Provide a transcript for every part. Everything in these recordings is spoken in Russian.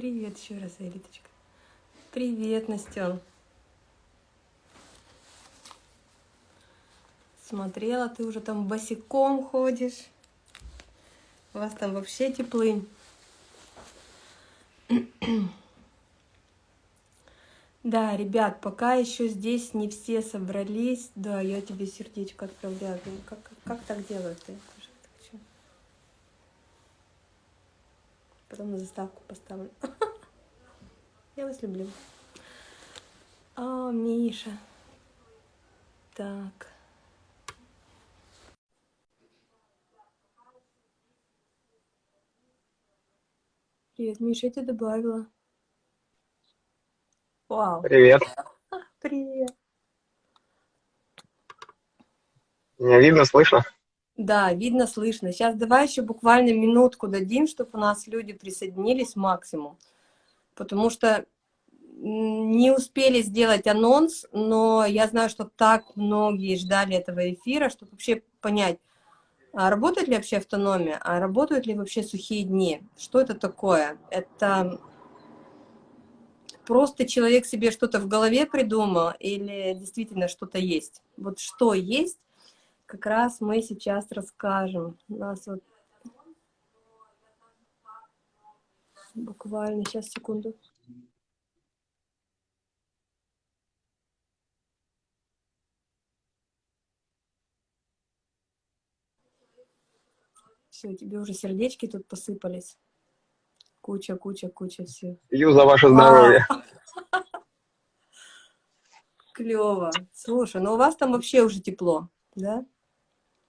Привет еще раз, Элиточка. Привет, Настен. Смотрела, ты уже там босиком ходишь. У вас там вообще теплынь. Да, ребят, пока еще здесь не все собрались. Да, я тебе сердечко отправляю. Как, как так делают-то? Потом на заставку поставлю. Я вас люблю. О, Миша. Так. Привет, Миша, я тебя добавила. Вау. Привет. Привет. Меня видно, слышно? Да, видно, слышно. Сейчас давай еще буквально минутку дадим, чтобы у нас люди присоединились максимум. Потому что не успели сделать анонс, но я знаю, что так многие ждали этого эфира, чтобы вообще понять, а работает ли вообще автономия, а работают ли вообще сухие дни. Что это такое? Это просто человек себе что-то в голове придумал или действительно что-то есть? Вот что есть, как раз мы сейчас расскажем. У нас вот буквально, сейчас, секунду. Все, тебе уже сердечки тут посыпались. Куча, куча, куча всего. Пью за ваше здоровье. Клево. Слушай, ну у вас там вообще уже тепло, да?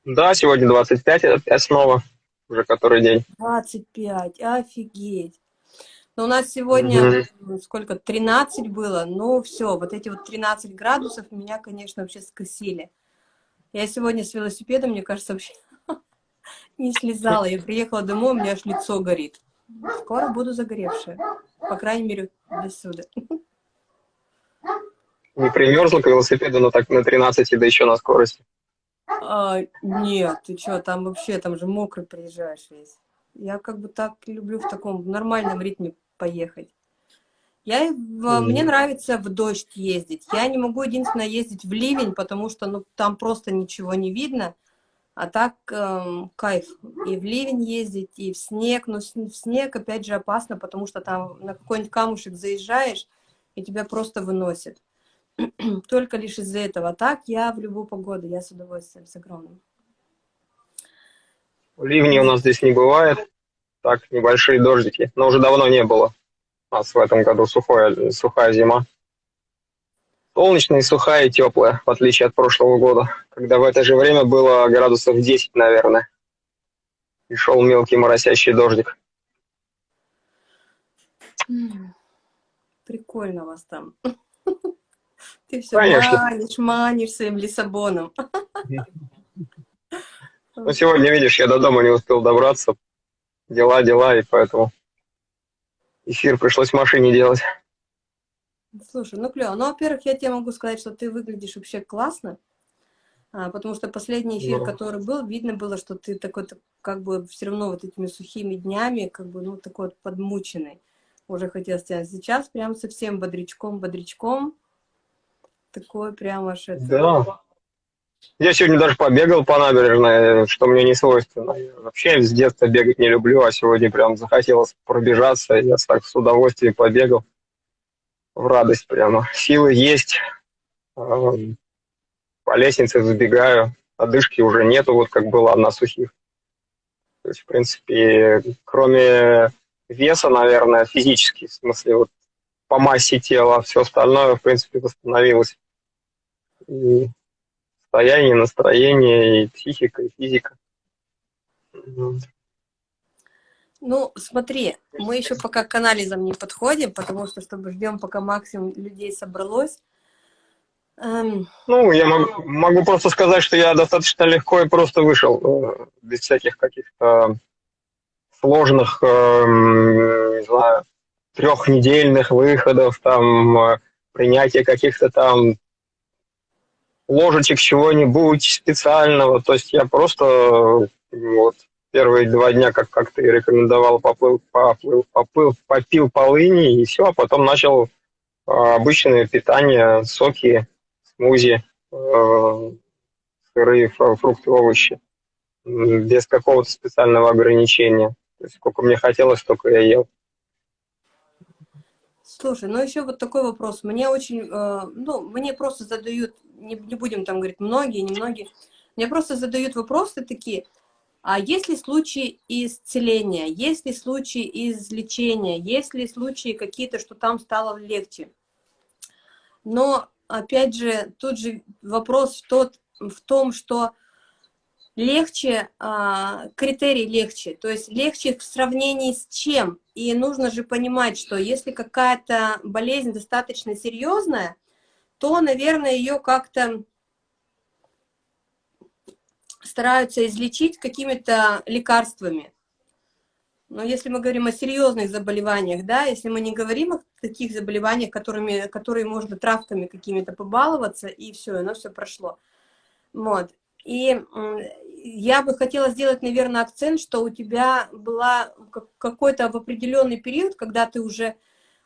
Да, сегодня 25, опять снова, уже который день. 25, офигеть. Но у нас сегодня угу. сколько, 13 было, ну все, вот эти вот 13 градусов меня, конечно, вообще скосили. Я сегодня с велосипедом, мне кажется, вообще не слезала. Я приехала домой, у меня аж лицо горит. Скоро буду загоревшая. По крайней мере, до сюда. Не примерзла к велосипеду, но так на 13, да еще на скорости? А, нет, ты что, там вообще, там же мокрый приезжаешь весь. Я как бы так люблю в таком нормальном ритме поехать. Я, mm. Мне нравится в дождь ездить. Я не могу единственное ездить в ливень, потому что ну, там просто ничего не видно. А так эм, кайф. И в ливень ездить, и в снег. Но в снег, опять же, опасно, потому что там на какой-нибудь камушек заезжаешь, и тебя просто выносит. Только лишь из-за этого. А так я в любую погоду, я с удовольствием, с огромным. Ливни у нас здесь не бывает. Так, небольшие дождики. Но уже давно не было. У нас в этом году сухая, сухая зима. Солнечная, и сухая и теплая, в отличие от прошлого года, когда в это же время было градусов 10, наверное. И шел мелкий моросящий дождик. Прикольно у вас там. Ты все Конечно. манишь, манишь своим Лиссабоном. Ну, сегодня, видишь, я до дома не успел добраться. Дела, дела, и поэтому эфир пришлось в машине делать. Слушай, ну клево. Ну, во-первых, я тебе могу сказать, что ты выглядишь вообще классно, а, потому что последний эфир, ну. который был, видно было, что ты такой, как бы, все равно вот этими сухими днями, как бы, ну, такой вот подмученный. Уже хотел сказать. Сейчас прям совсем бодрячком, бодрячком. Такой прям аж это... Да. Я сегодня даже побегал по набережной, что мне не свойственно. Я вообще с детства бегать не люблю, а сегодня прям захотелось пробежаться. Я так с удовольствием побегал в радость прямо. Силы есть, по лестнице забегаю, одышки уже нету, вот как было на сухих. То есть, в принципе, кроме веса, наверное, физически, в смысле, вот по массе тела, все остальное, в принципе, восстановилось. И состояние, настроение, и психика, и физика. Ну, смотри, мы еще пока к анализам не подходим, потому что, чтобы ждем, пока максимум людей собралось. Эм... Ну, я могу, могу просто сказать, что я достаточно легко и просто вышел, э, без всяких каких-то сложных, эм, не знаю, трехнедельных выходов, там, э, принятия каких-то там ложечек чего-нибудь специального. То есть я просто вот, первые два дня, как, как ты рекомендовал, поплыл, поплыл, поплыл, попил полыни, и все, а потом начал э, обычное питание, соки, смузи, э, сырые фрукты, овощи, без какого-то специального ограничения. То есть сколько мне хотелось, столько я ел. Слушай, ну еще вот такой вопрос. Мне очень, э, ну, мне просто задают, не, не будем там говорить многие, немногие, мне просто задают вопросы такие, а есть ли случаи исцеления, есть ли случаи излечения, есть ли случаи какие-то, что там стало легче? Но, опять же, тут же вопрос в, тот, в том, что легче, а, критерий легче, то есть легче в сравнении с чем? И нужно же понимать, что если какая-то болезнь достаточно серьезная, то, наверное, ее как-то стараются излечить какими-то лекарствами. Но если мы говорим о серьезных заболеваниях, да, если мы не говорим о таких заболеваниях, которыми, которые можно травками какими-то побаловаться, и все, оно все прошло. Вот. И я бы хотела сделать, наверное, акцент, что у тебя была какой-то в определенный период, когда ты уже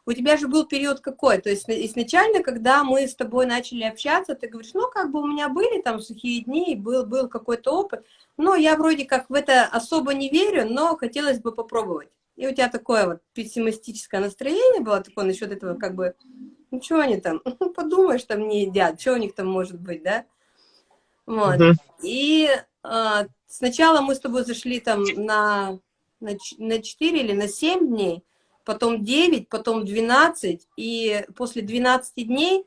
у тебя же был период какой? То есть изначально, когда мы с тобой начали общаться, ты говоришь, ну, как бы у меня были там сухие дни, был, был какой-то опыт, но я вроде как в это особо не верю, но хотелось бы попробовать. И у тебя такое вот пессимистическое настроение было такое насчет этого, как бы, ну, что они там, подумаешь, там не едят, что у них там может быть, да? Вот. -huh. И а, сначала мы с тобой зашли там на, на, на 4 или на 7 дней, потом 9, потом 12, и после 12 дней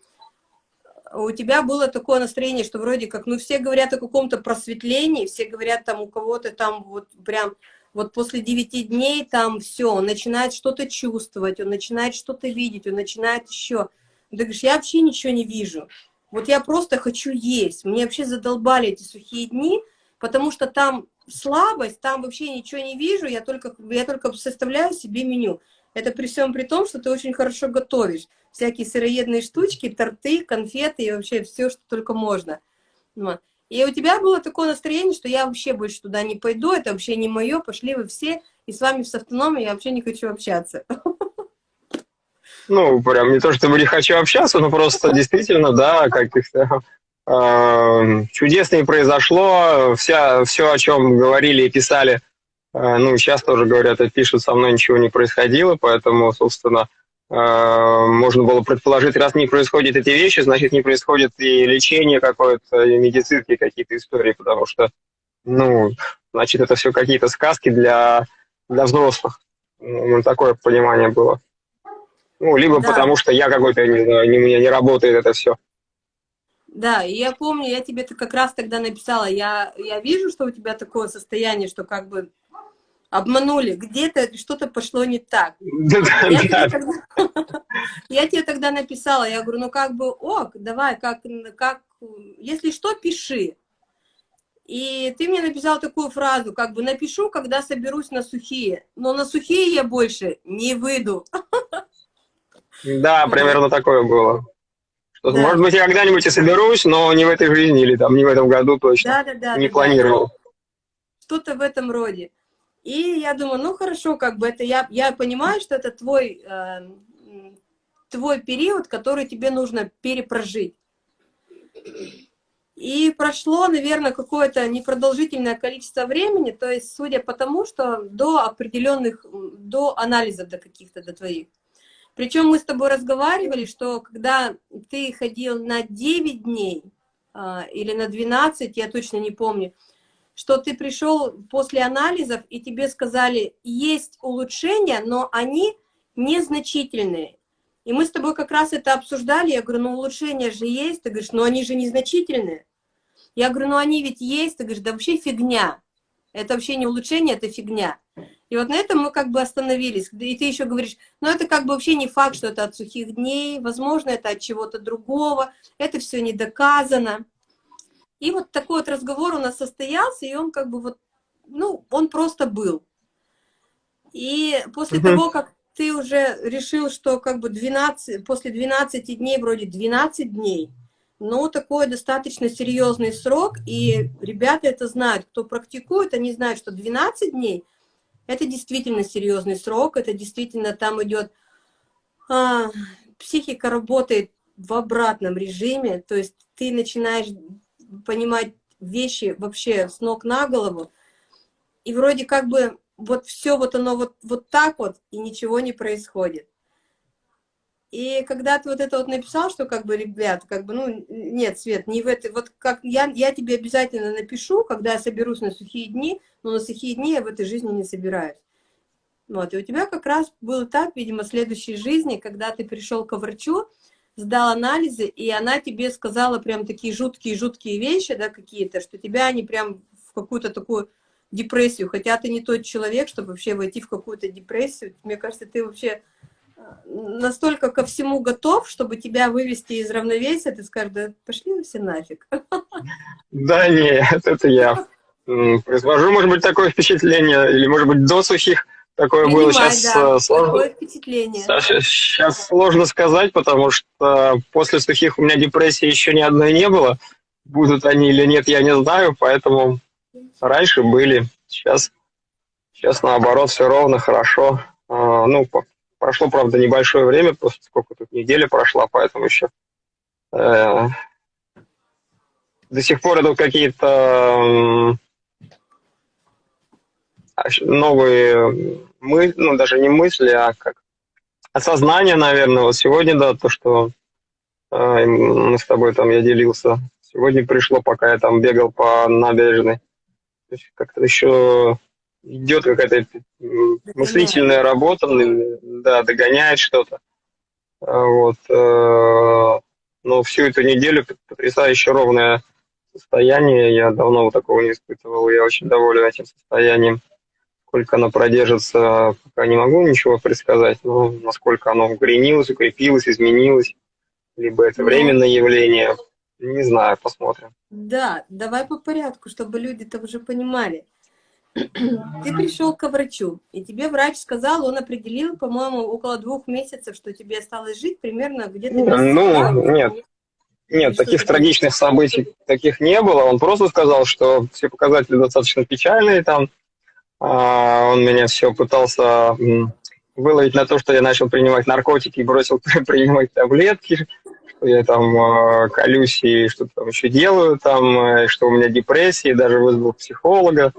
у тебя было такое настроение, что вроде как, ну, все говорят о каком-то просветлении, все говорят там у кого-то там вот прям, вот после 9 дней там все, он начинает что-то чувствовать, он начинает что-то видеть, он начинает еще. Ты говоришь, я вообще ничего не вижу. Вот я просто хочу есть. Мне вообще задолбали эти сухие дни, потому что там слабость, там вообще ничего не вижу, я только, я только составляю себе меню. Это при всем при том, что ты очень хорошо готовишь. Всякие сыроедные штучки, торты, конфеты и вообще все, что только можно. И у тебя было такое настроение, что я вообще больше туда не пойду, это вообще не мое, пошли вы все, и с вами с автономией я вообще не хочу общаться. Ну, прям не то, чтобы не хочу общаться, но просто действительно, да, каких-то э, чудес не произошло. Вся, все, о чем говорили и писали ну, сейчас тоже говорят и пишут, со мной ничего не происходило, поэтому, собственно, э, можно было предположить, раз не происходят эти вещи, значит, не происходит и лечение какое-то, и медицинские какие-то истории, потому что, ну, значит, это все какие-то сказки для, для взрослых. Ну, такое понимание было. Ну, либо да. потому что я какой-то, не знаю, не, у меня не работает это все. Да, и я помню, я тебе как раз тогда написала, я, я вижу, что у тебя такое состояние, что как бы обманули, где-то что-то пошло не так. Я тебе тогда написала, я говорю, ну как бы, ок, давай, как, как, если что, пиши. И ты мне написал такую фразу, как бы, напишу, когда соберусь на сухие, но на сухие я больше не выйду. Да, примерно такое было. Да. Может быть, я когда-нибудь и соберусь, но не в этой жизни или там не в этом году точно. Да, да, да. Не да, планировал. Что-то в этом роде. И я думаю, ну хорошо, как бы это я, я понимаю, что это твой, э, твой период, который тебе нужно перепрожить. И прошло, наверное, какое-то непродолжительное количество времени, то есть, судя по тому, что до определенных, до анализов до каких-то, до твоих. Причем мы с тобой разговаривали, что когда ты ходил на 9 дней э, или на 12, я точно не помню, что ты пришел после анализов, и тебе сказали, есть улучшения, но они незначительные. И мы с тобой как раз это обсуждали, я говорю, ну улучшения же есть, ты говоришь, ну они же незначительные. Я говорю, ну они ведь есть, ты говоришь, да вообще фигня. Это вообще не улучшение, это фигня. И вот на этом мы как бы остановились. И ты еще говоришь, ну это как бы вообще не факт, что это от сухих дней, возможно, это от чего-то другого, это все не доказано. И вот такой вот разговор у нас состоялся, и он как бы вот, ну, он просто был. И после того, как ты уже решил, что как бы 12, после 12 дней, вроде 12 дней, но такой достаточно серьезный срок, и ребята это знают, кто практикует, они знают, что 12 дней – это действительно серьезный срок, это действительно там идет, а, психика работает в обратном режиме, то есть ты начинаешь понимать вещи вообще с ног на голову, и вроде как бы вот все вот оно вот, вот так вот, и ничего не происходит. И когда ты вот это вот написал, что как бы, ребят, как бы, ну, нет, Свет, не в этой, вот как я, я тебе обязательно напишу, когда я соберусь на сухие дни, но на сухие дни я в этой жизни не собираюсь. Вот, и у тебя как раз был этап, видимо, следующей жизни, когда ты пришел к врачу, сдал анализы, и она тебе сказала прям такие жуткие-жуткие вещи, да, какие-то, что тебя они прям в какую-то такую депрессию, хотя ты не тот человек, чтобы вообще войти в какую-то депрессию. Мне кажется, ты вообще настолько ко всему готов, чтобы тебя вывести из равновесия, ты скажешь, да пошли все нафиг. Да нет, это я произвожу, может быть, такое впечатление, или, может быть, до сухих такое Принимай, было. Сейчас да, э, сложно. впечатление. Сейчас сложно сказать, потому что после сухих у меня депрессии еще ни одной не было. Будут они или нет, я не знаю, поэтому раньше были. Сейчас, сейчас наоборот, все ровно, хорошо. А, ну, Прошло, правда, небольшое время, просто сколько тут неделя прошла, поэтому еще э, до сих пор идут какие-то э, новые мысли, ну, даже не мысли, а как осознание, наверное. Вот сегодня, да, то, что э, мы с тобой там, я делился, сегодня пришло, пока я там бегал по набережной. Как-то еще идет какая-то мыслительная работа, да, догоняет что-то. А вот. Э, но всю эту неделю потрясающе ровное состояние. Я давно вот такого не испытывал. Я очень доволен этим состоянием. Сколько оно продержится, пока не могу ничего предсказать. Но насколько оно укоренилось, укрепилось, изменилось. Либо это ну, временное явление. Не знаю, посмотрим. Да, давай по порядку, чтобы люди-то уже понимали. Ты пришел к врачу, и тебе врач сказал, он определил, по-моему, около двух месяцев, что тебе осталось жить примерно где-то... Ну, нет. Нет, таких трагичных событий таких не было. Он просто сказал, что все показатели достаточно печальные там. А, он меня все пытался выловить на то, что я начал принимать наркотики и бросил принимать таблетки, что я там а, колюсь и что-то там еще делаю, там, э, что у меня депрессия, даже вызвал психолога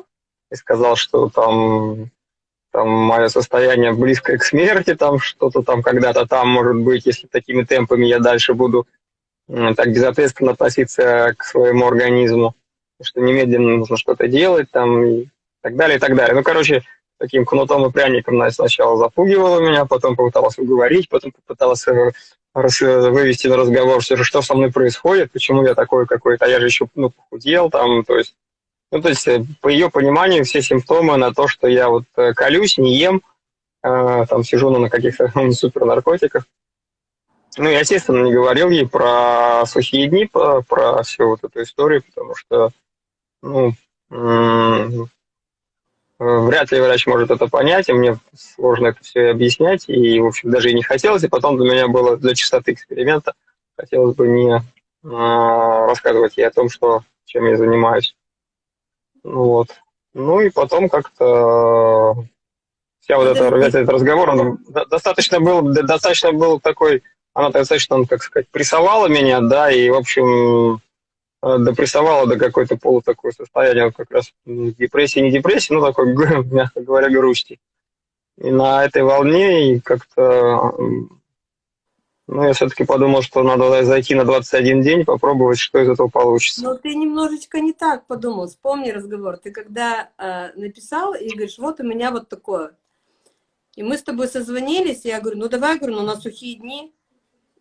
и сказал, что там, там мое состояние близкое к смерти, там что-то там когда-то там может быть, если такими темпами я дальше буду так безответственно относиться к своему организму, что немедленно нужно что-то делать там так далее, и так далее. Ну, короче, таким кнутом и пряником она сначала запугивала меня, потом попыталась уговорить, потом попыталась э, вывести на разговор, же, что со мной происходит, почему я такой какой-то, а я же еще ну, похудел, там, то есть ну, то есть, э, по ее пониманию, все симптомы на то, что я вот э, колюсь, не ем, э, там сижу ну, на каких-то ну, супернаркотиках. Ну, я, естественно, не говорил ей про сухие дни, про, про всю вот эту историю, потому что, ну, вряд ли врач может это понять, и мне сложно это все объяснять, и, в общем, даже и не хотелось, и потом для меня было, для чистоты эксперимента, хотелось бы не рассказывать ей о том, что, чем я занимаюсь. Вот. Ну и потом как-то вся вот эта, весь этот разговор, он достаточно был, достаточно был такой, она достаточно, как сказать, прессовала меня, да, и, в общем, э, допрессовала до какой-то полу такое состояние, как раз депрессии, не депрессии, ну, такой, мягко говоря, грусти. И на этой волне как-то ну, я все-таки подумал, что надо зайти на 21 день, попробовать, что из этого получится. Но ты немножечко не так подумал. Вспомни разговор. Ты когда э, написал и говоришь, вот у меня вот такое. И мы с тобой созвонились, и я говорю, ну давай, говорю, ну на сухие дни.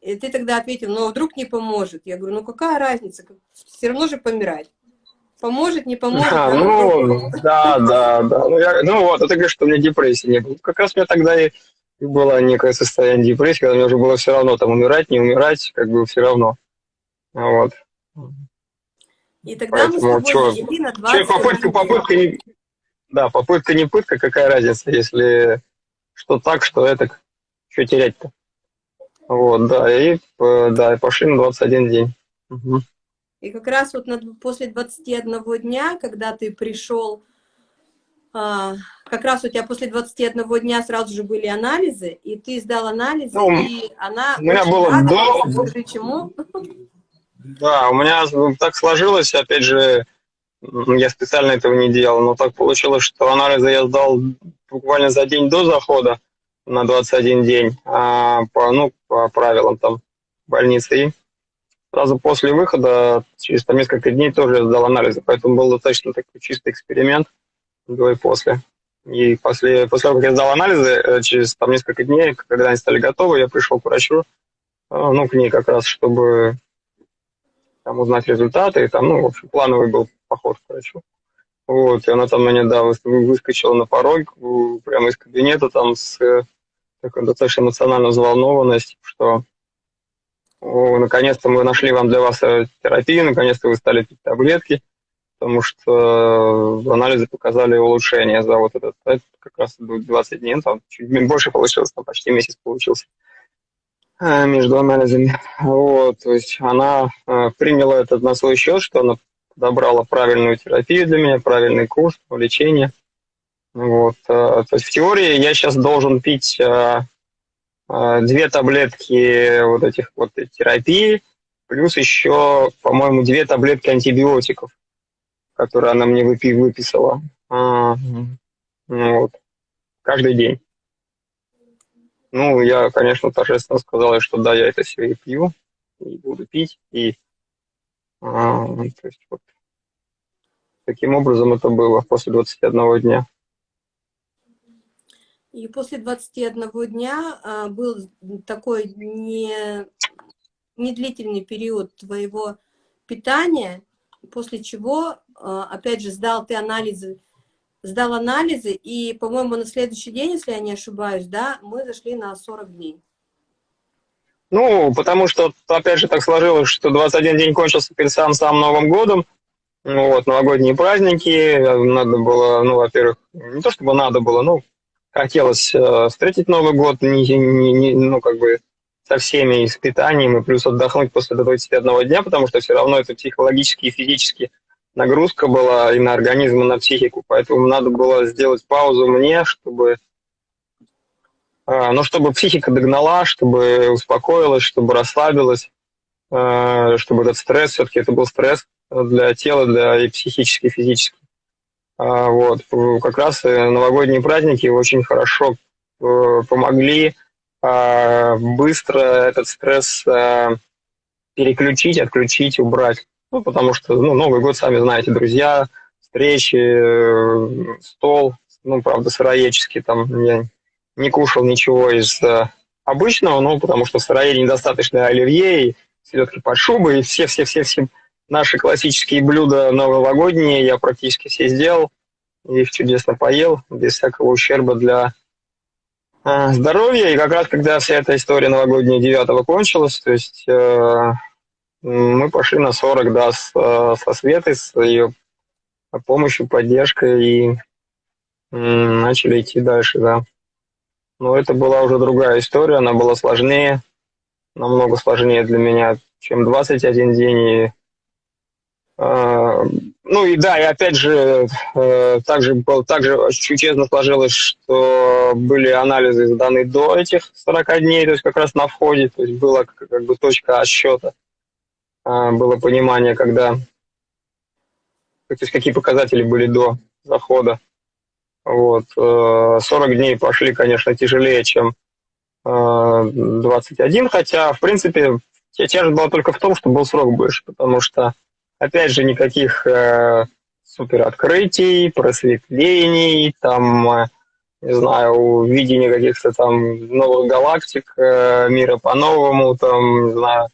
И ты тогда ответил, ну а вдруг не поможет. Я говорю, ну какая разница, все равно же помирать. Поможет, не поможет. А, ну, да, да, да. Ну, я, ну вот, а ты говоришь, что у меня депрессии не было. Как раз у меня тогда и было некое состояние депрессии, когда мне уже было все равно там умирать, не умирать, как бы все равно. Вот. И тогда Поэтому, мы с тобой чё, на 20 чё, попытка, попытка не, да, попытка не пытка, какая разница, если что так, что это, что терять-то. Вот, да, и, да, и пошли на 21 день. Угу. И как раз вот на, после 21 дня, когда ты пришел, а, как раз у тебя после 21 дня сразу же были анализы, и ты сдал анализы, ну, и она у меня было до... Чему? Да, у меня так сложилось, опять же, я специально этого не делал, но так получилось, что анализы я сдал буквально за день до захода на 21 день, а по, ну, по правилам там больницы. И сразу после выхода, через там несколько дней тоже сдал анализы, поэтому был достаточно такой чистый эксперимент до и после. И после, после того, как я сдал анализы, э, через там несколько дней, когда они стали готовы, я пришел к врачу, э, ну, к ней как раз, чтобы там узнать результаты, и там, ну, в общем, плановый был поход к врачу. Вот, и она там меня, да, выскочила на порог, прямо из кабинета, там, с такой достаточно эмоциональной взволнованностью, что наконец-то мы нашли вам для вас э, терапию, наконец-то вы стали пить таблетки, потому что э, анализы показали улучшение за вот этот, это как раз 20 дней, там чуть больше получилось, там почти месяц получился э, между анализами. Вот, то есть она приняла это на свой счет, что она подобрала правильную терапию для меня, правильный курс лечения. Вот, то есть в теории я сейчас должен пить а, две таблетки вот этих вот терапии, плюс еще, по-моему, две таблетки антибиотиков, которые она мне выпи выписала. А, ну, вот. Каждый день. Ну, я, конечно, торжественно сказал, что да, я это все и пью, и буду пить, и а, то есть вот таким образом это было после 21 дня. И после 21 дня а, был такой не, не длительный период твоего питания, после чего, а, опять же, сдал ты анализы, сдал анализы, и, по-моему, на следующий день, если я не ошибаюсь, да, мы зашли на 40 дней. Ну, потому что, опять же, так сложилось, что 21 день кончился перед самым, самым Новым годом, ну, вот, новогодние праздники, надо было, ну, во-первых, не то чтобы надо было, ну, хотелось э, встретить Новый год, не, не, не, ну, как бы со всеми испытаниями, плюс отдохнуть после 21 дня, потому что все равно это психологически и физически нагрузка была и на организм, и на психику, поэтому надо было сделать паузу мне, чтобы, э, ну, чтобы психика догнала, чтобы успокоилась, чтобы расслабилась, э, чтобы этот стресс, все-таки это был стресс для тела, для и психически, и физически. А, вот, как раз э, новогодние праздники очень хорошо э, помогли а, быстро этот стресс э, переключить, отключить, убрать. Ну, потому что, ну, Новый год, сами знаете, друзья, встречи, стол, ну, правда, сыроедческий, там я не кушал ничего из обычного, ну, потому что в сыроеде недостаточно оливье, селедки под шубой, и все-все-все-все Наши классические блюда новогодние я практически все сделал. Их чудесно поел, без всякого ущерба для э, здоровья. И как раз когда вся эта история новогодняя 9 кончилась, то есть э, мы пошли на 40, да, с, э, со Светой, с ее помощью, поддержкой, и э, начали идти дальше, да. Но это была уже другая история, она была сложнее, намного сложнее для меня, чем 21 день, и ну и да, и опять же, э, также, также чудесно сложилось, что были анализы сданы до этих 40 дней, то есть как раз на входе, то есть была как бы точка отсчета, а, было понимание, когда, то есть какие показатели были до захода. Вот. 40 э, дней пошли, конечно, тяжелее, чем 21, э, хотя, в принципе, тяжесть была только в том, что был срок больше, потому что Опять же, никаких э, супер открытий, просветлений, там, э, не знаю, видения каких-то там новых галактик, э, мира по-новому, там, не знаю,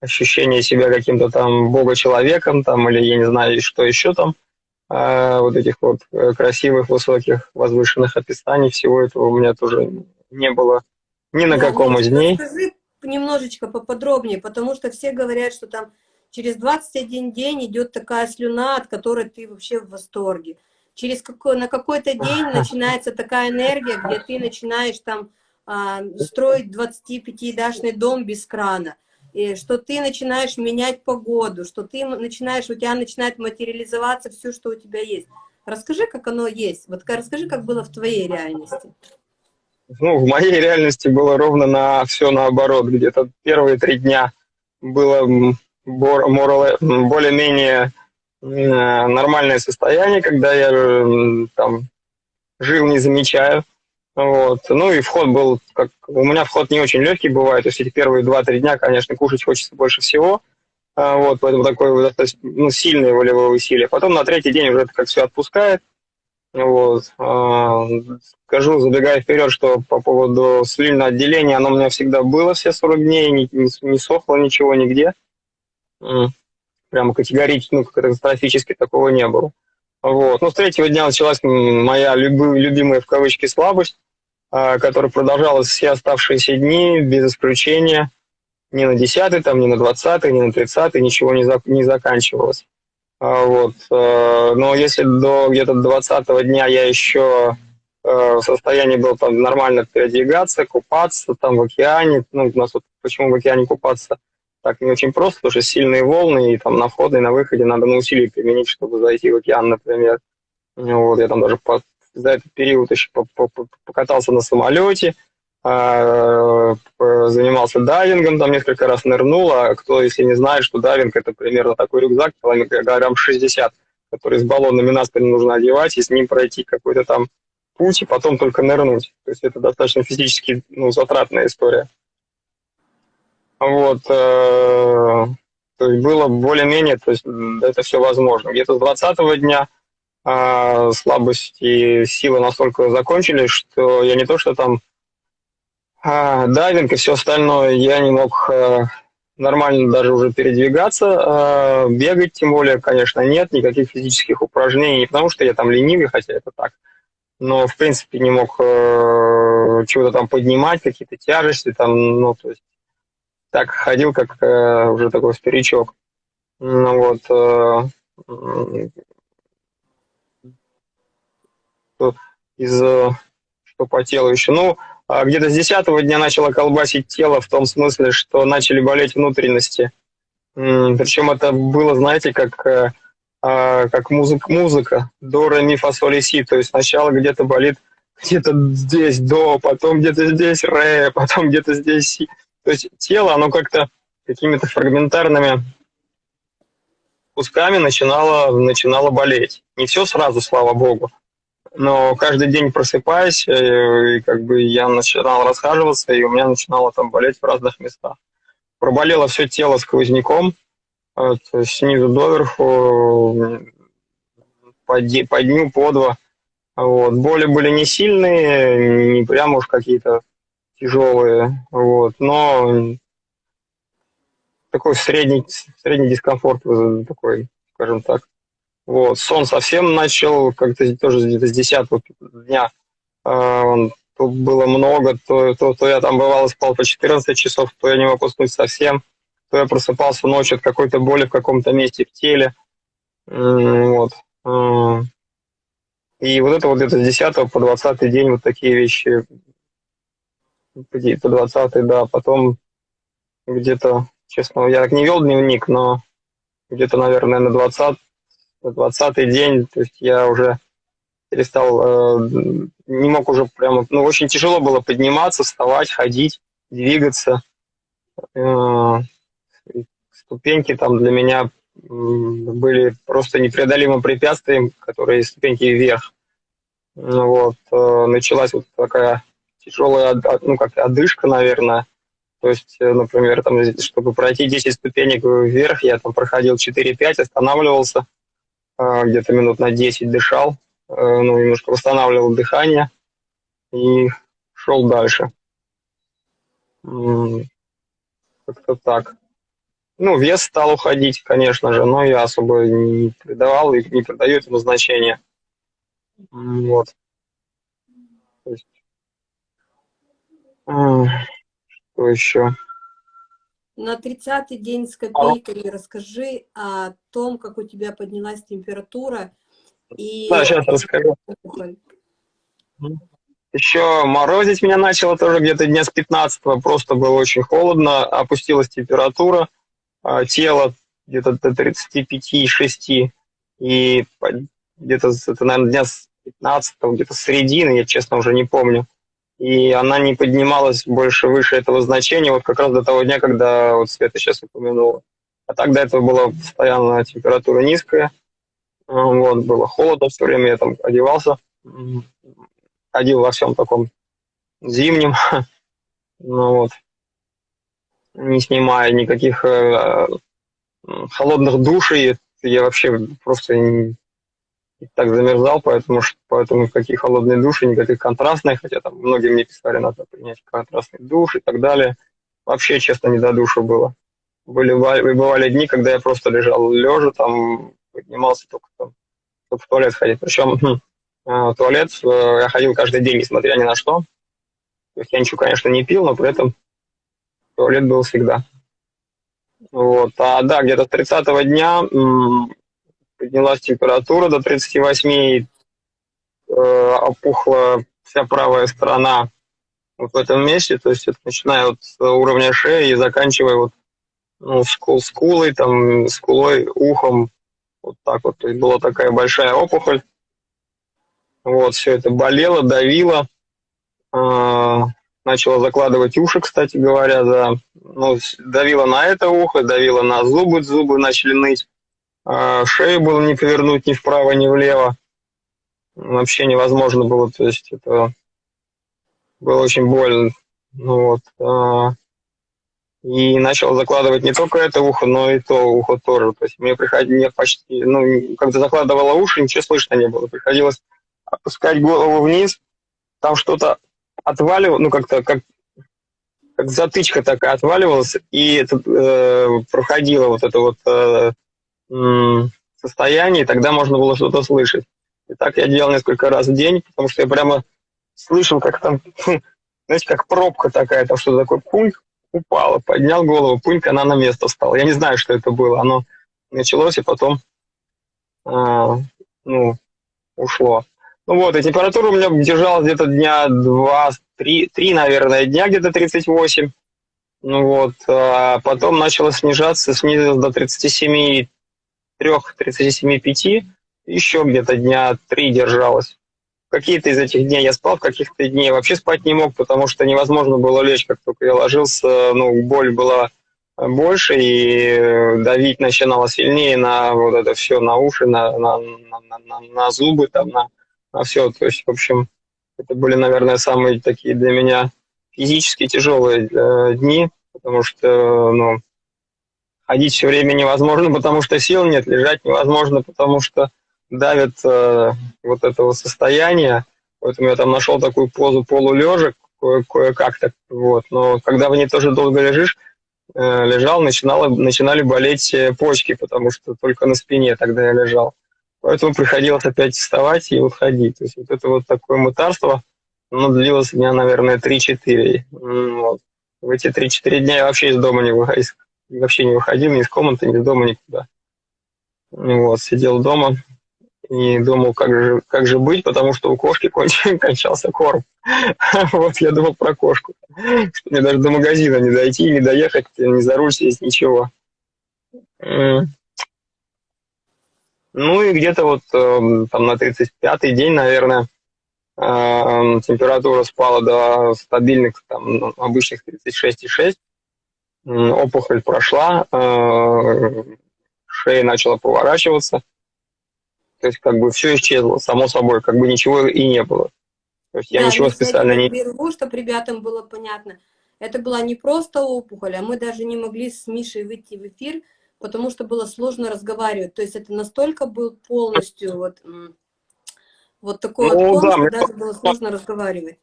ощущение себя каким-то там бога-человеком, там, или я не знаю, что еще там, э, вот этих вот э, красивых, высоких, возвышенных описаний, всего этого у меня тоже не было ни на каком из дней. Немножечко поподробнее, потому что все говорят, что там Через 21 день идет такая слюна, от которой ты вообще в восторге. Через какой, на какой-то день начинается такая энергия, где ты начинаешь там а, строить 25-этажный дом без крана. и что ты начинаешь менять погоду, что ты начинаешь, у тебя начинает материализоваться все, что у тебя есть. Расскажи, как оно есть. Вот расскажи, как было в твоей реальности. Ну, в моей реальности было ровно на все наоборот. Где-то первые три дня было более-менее нормальное состояние, когда я там жил, не замечая. Вот. Ну и вход был, как у меня вход не очень легкий бывает, то есть эти первые два-три дня, конечно, кушать хочется больше всего, а, вот, поэтому такое ну, сильное волевое усилие. Потом на третий день уже это как все отпускает. Вот. А, скажу, забегая вперед, что по поводу слильного отделения, оно у меня всегда было все 40 дней, не, не, не сохло ничего нигде. Прямо категорически, ну, катастрофически такого не было. Вот. Но с третьего дня началась моя любимая в кавычки слабость, а, которая продолжалась все оставшиеся дни без исключения. Ни на 10 там, ни на 20 ни на 30 ничего не, за, не заканчивалось. А, вот. Э, но если до где-то 20 дня я еще э, в состоянии был там нормально передвигаться, купаться там в океане, ну, у нас вот почему в океане купаться – так не очень просто, потому что сильные волны, и там на входе и на выходе надо на усилие применить, чтобы зайти в океан, например. Вот, я там даже по, за этот период еще по, по, покатался на самолете, э, занимался дайвингом, там несколько раз нырнул, а кто, если не знает, что дайвинг это примерно такой рюкзак, килограмм 60, который с баллонами на спину нужно одевать, и с ним пройти какой-то там путь, и потом только нырнуть. То есть это достаточно физически ну, затратная история. Вот, э, то есть было более-менее, то есть это все возможно. Где-то с 20 дня э, слабость и силы настолько закончились, что я не то, что там э, дайвинг и все остальное, я не мог э, нормально даже уже передвигаться, э, бегать тем более, конечно, нет, никаких физических упражнений, не потому что я там ленивый, хотя это так, но в принципе не мог э, чего-то там поднимать, какие-то тяжести там, ну, то есть так ходил, как э, уже такой старичок. Ну вот. Э, из что по телу еще. Ну, а где-то с десятого дня начало колбасить тело в том смысле, что начали болеть внутренности. Причем это было, знаете, как, э, а, как музыка, музыка. До, ре, ми, фа, соль, си. То есть сначала где-то болит где-то здесь до, потом где-то здесь ре, потом где-то здесь си. То есть тело, оно как-то какими-то фрагментарными кусками начинало, начинало болеть. Не все сразу, слава богу. Но каждый день просыпаясь, э, и как бы я начинал расхаживаться, и у меня начинало там болеть в разных местах. Проболело все тело сквозняком, есть снизу доверху, по, по дню, по два. Вот. Боли были не сильные, не прям уж какие-то тяжелые, вот, но такой средний, средний дискомфорт такой, скажем так. Вот, сон совсем начал как-то тоже где-то с 10 дня. Э, было много, то, то, то я там бывало спал по 14 часов, то я не мог уснуть совсем, то я просыпался ночью от какой-то боли в каком-то месте в теле. Вот. И вот это вот где-то с 10 по 20 день вот такие вещи по 20 да, потом где-то, честно, я так не вел дневник, но где-то, наверное, на 20 на 20 день, то есть я уже перестал, э, не мог уже прямо, ну, очень тяжело было подниматься, вставать, ходить, двигаться. Э, ступеньки там для меня были просто непреодолимым препятствием, которые ступеньки вверх. Вот, э, началась вот такая тяжелая, ну, как одышка, наверное. То есть, э, например, там, чтобы пройти 10 ступенек вверх, я там проходил 4-5, останавливался, э, где-то минут на 10 дышал, э, ну, немножко восстанавливал дыхание и шел дальше. Как-то так. Ну, вес стал уходить, конечно же, но я особо не придавал и не придаю этому значения. Вот. То есть что еще? На 30-й день с копейкой расскажи о том, как у тебя поднялась температура и... Да, сейчас расскажу. еще морозить меня начало тоже где-то дня с 15 просто было очень холодно, опустилась температура а, тела где-то до 35-6, и где-то, это, наверное, дня с 15 где-то с середины, я честно уже не помню. И она не поднималась больше выше этого значения, вот как раз до того дня, когда вот Света сейчас упомянула. А так до этого была постоянно температура низкая, вот, было холодно все время, я там одевался, ходил во всем таком зимнем, ну вот, не снимая никаких э, холодных душей, я вообще просто не, так замерзал, поэтому, поэтому какие холодные души, никаких контрастных, хотя там многие мне писали, надо принять контрастный душ и так далее. Вообще, честно, не до душа было. Были, бывали дни, когда я просто лежал лежа, там поднимался только там, чтобы в туалет ходить. Причем хм, э, в туалет э, я ходил каждый день, несмотря ни на что. То есть я ничего, конечно, не пил, но при этом туалет был всегда. Вот. А да, где-то с 30 дня поднялась температура до 38, и, э, опухла вся правая сторона вот в этом месте, то есть это начиная вот с уровня шеи и заканчивая вот ну, скул, скулой, там, скулой, ухом, вот так вот. То есть была такая большая опухоль. Вот, все это болело, давило. Э, начала закладывать уши, кстати говоря, да. Ну, давила на это ухо, давила на зубы, зубы начали ныть. А шею было не повернуть ни вправо, ни влево. Вообще невозможно было, то есть это было очень больно. Ну, вот. А, и начал закладывать не только это ухо, но и то ухо тоже. То есть мне приходилось почти, ну, когда закладывала уши, ничего слышно не было. Приходилось опускать голову вниз, там что-то отваливалось, ну, как-то, как, как затычка такая отваливалась, и это, э, проходило вот это вот э, состоянии, тогда можно было что-то слышать. И так я делал несколько раз в день, потому что я прямо слышал, как там, знаете, как пробка такая, там что-то такое, пуньк, упала, поднял голову, пуньк, она на место встала. Я не знаю, что это было, оно началось и потом, а, ну, ушло. Ну вот, и температура у меня держалась где-то дня два, три, три, наверное, дня где-то 38. Ну вот, а потом начала снижаться, снизилась до 37 3-37-5, еще где-то дня три держалась. Какие-то из этих дней я спал, каких-то дней вообще спать не мог, потому что невозможно было лечь, как только я ложился, ну, боль была больше, и давить начинало сильнее на вот это все, на уши, на, на, на, на, на зубы, там, на, на все. То есть, в общем, это были, наверное, самые такие для меня физически тяжелые э, дни, потому что, ну, ходить все время невозможно, потому что сил нет, лежать невозможно, потому что давит э, вот этого состояния. Поэтому я там нашел такую позу полулежа, кое-как так, вот. Но когда в ней тоже долго лежишь, э, лежал, начинало, начинали болеть э, почки, потому что только на спине тогда я лежал. Поэтому приходилось опять вставать и вот ходить. То есть вот это вот такое мытарство, оно длилось дня, наверное, 3-4. Вот. В эти 3-4 дня я вообще из дома не выходил, вообще не выходил ни из комнаты, ни из дома, никуда. Вот, сидел дома и думал, как же, как же быть, потому что у кошки кончился, кончался корм. Вот я думал про кошку, что мне даже до магазина не дойти, не доехать, не за руль сесть, ничего. Ну и где-то вот эм, там на 35-й день, наверное, эм, температура спала до стабильных там ну, обычных 36,6 опухоль прошла, э, шея начала поворачиваться, то есть как бы все исчезло, само собой, как бы ничего и не было. То есть я да, ничего специально не... Берегу, чтобы ребятам было понятно. Это была не просто опухоль, а мы даже не могли с Мишей выйти в эфир, потому что было сложно разговаривать. То есть это настолько был полностью вот, вот такой ну, вот полностью, да, даже было сложно разговаривать.